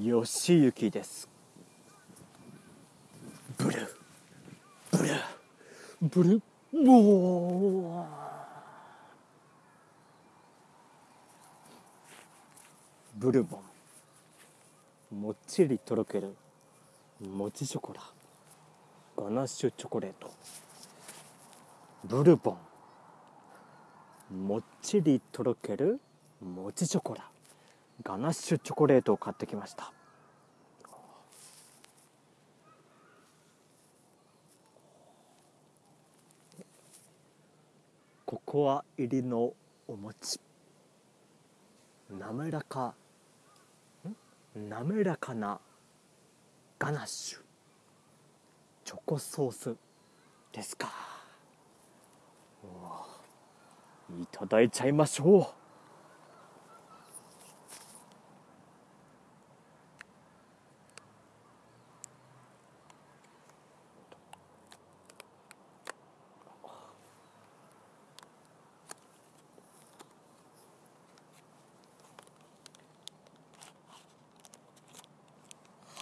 よしゆきです。ブルブルブルボー。ブルボン。もっちりとろけるもちショコラガナッシュチョコレート。ブルボン。もっちりとろけるもちショコラ。ガナッシュチョコレートを買ってきました。ココア入りのお餅。滑らか滑らかなガナッシュチョコソースですか。いただいちゃいましょう。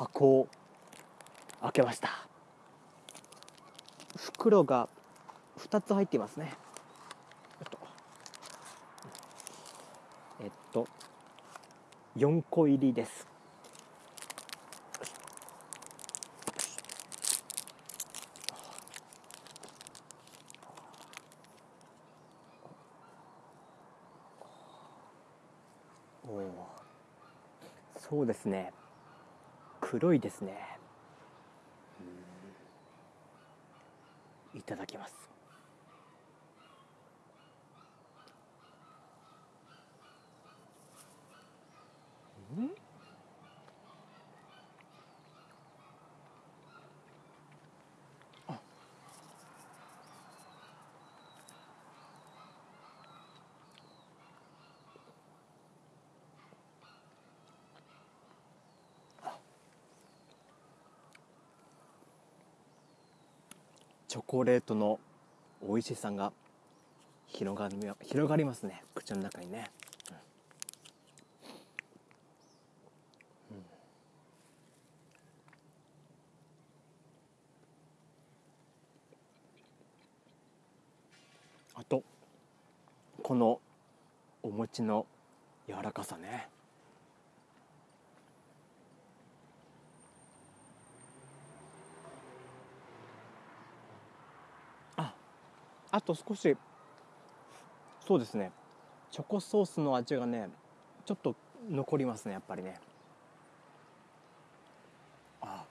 箱を開けました。袋が2つ入っていますね。えっと。えっと4個入りです。おおそうですね。黒いですね。いただきます。チョコレートの美味しさが広がり広がりますね。口の中にね、うん。うん。あとこのお餅の柔らかさね。あと少し。そうですね。チョコソースの味がねちょっと残りますねやっぱりね。あ。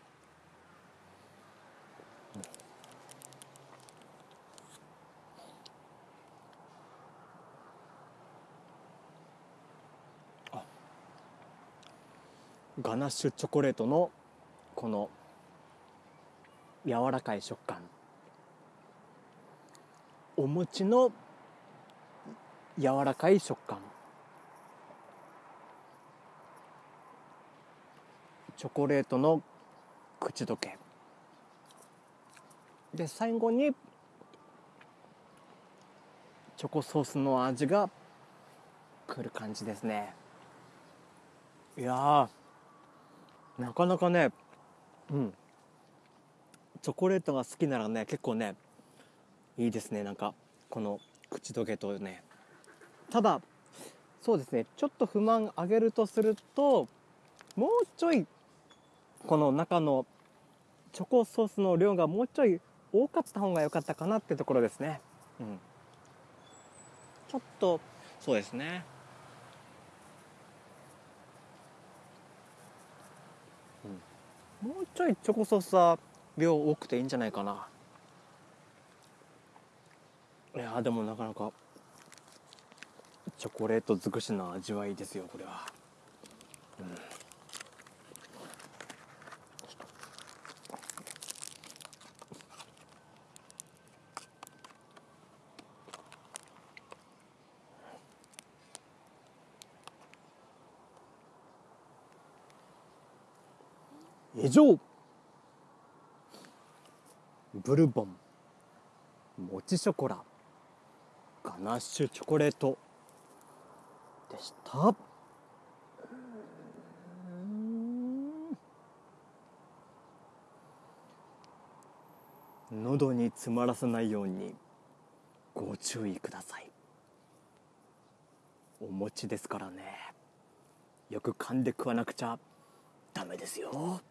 あ。ガナッシュチョコレートのこの柔らかい食感。お餅の柔らかい食感。チョコレートの口どけ。で最後にチョコソースの味がくる感じですね。いやなかなかねうん。チョコレートが好きならね結構ねいいですねなんかこの口どけとね。ただそうですねちょっと不満あげるとするともうちょいこの中のチョコソースの量がもうちょい多かった方が良かったかなってところですね。うん。ちょっとそうですね。もうちょいチョコソースは量多くていいんじゃないかないやでもなかなかチョコレート尽くしの味わいですよこれは、うん、以上ブルボンもちショコラ。ガナッシュチョコレート。でした。喉に詰まらせないようにご注意ください。お餅ですからね。よく噛んで食わなくちゃダメですよ。